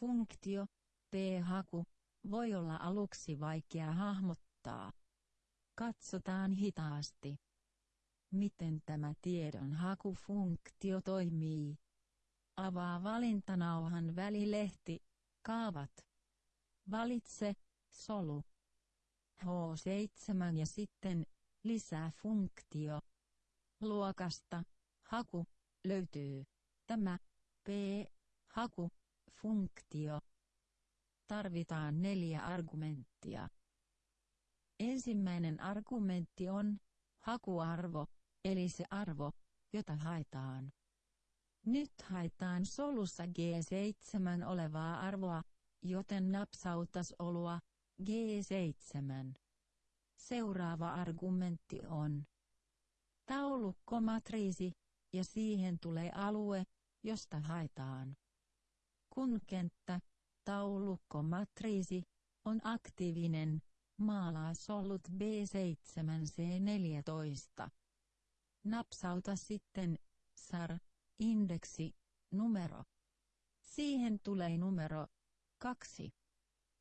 Funktio, p-haku, voi olla aluksi vaikea hahmottaa. Katsotaan hitaasti. Miten tämä tiedonhakufunktio toimii? Avaa valintanauhan välilehti, kaavat. Valitse, solu. H7 ja sitten, lisää funktio. Luokasta, haku, löytyy. Tämä, p, haku, funktio. Tarvitaan neljä argumenttia. Ensimmäinen argumentti on, hakuarvo, eli se arvo, jota haetaan. Nyt haetaan solussa G7 olevaa arvoa, joten napsautas olua, G7. Seuraava argumentti on taulukkomatriisi, ja siihen tulee alue, josta haetaan. Kun kenttä, taulukkomatriisi, on aktiivinen, maalaa solut B7C14. Napsauta sitten SAR, indeksi, numero. Siihen tulee numero 2.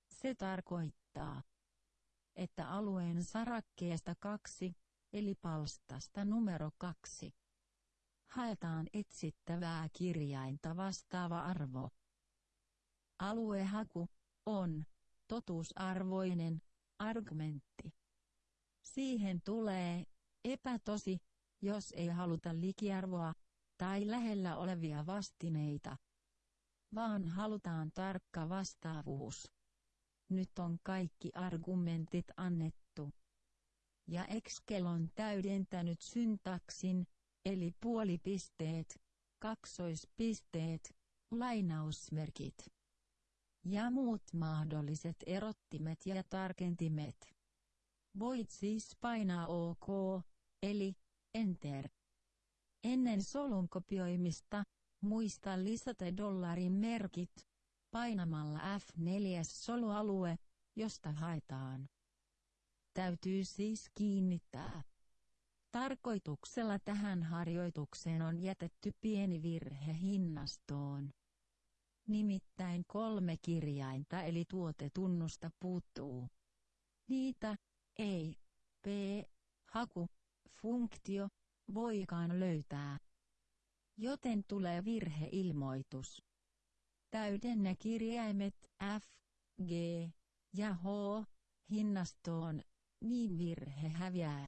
Se tarkoittaa, että alueen sarakkeesta 2, eli palstasta numero 2, haetaan etsittävää kirjainta vastaava arvo. Aluehaku on totuusarvoinen argumentti. Siihen tulee epätosi, jos ei haluta likiarvoa tai lähellä olevia vastineita, vaan halutaan tarkka vastaavuus. Nyt on kaikki argumentit annettu. Ja Excel on täydentänyt syntaksin, eli puolipisteet, kaksoispisteet, lainausmerkit ja muut mahdolliset erottimet ja tarkentimet. Voit siis painaa OK, eli Enter. Ennen solun kopioimista, muista lisätä dollarin merkit, painamalla F4 solualue, josta haetaan. Täytyy siis kiinnittää. Tarkoituksella tähän harjoitukseen on jätetty pieni virhe hinnastoon. Nimittäin kolme kirjainta eli tuotetunnusta puuttuu. Niitä ei p haku funktio voikaan löytää. Joten tulee virheilmoitus. Täydennä kirjaimet F, G ja H hinnastoon, niin virhe häviää.